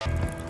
you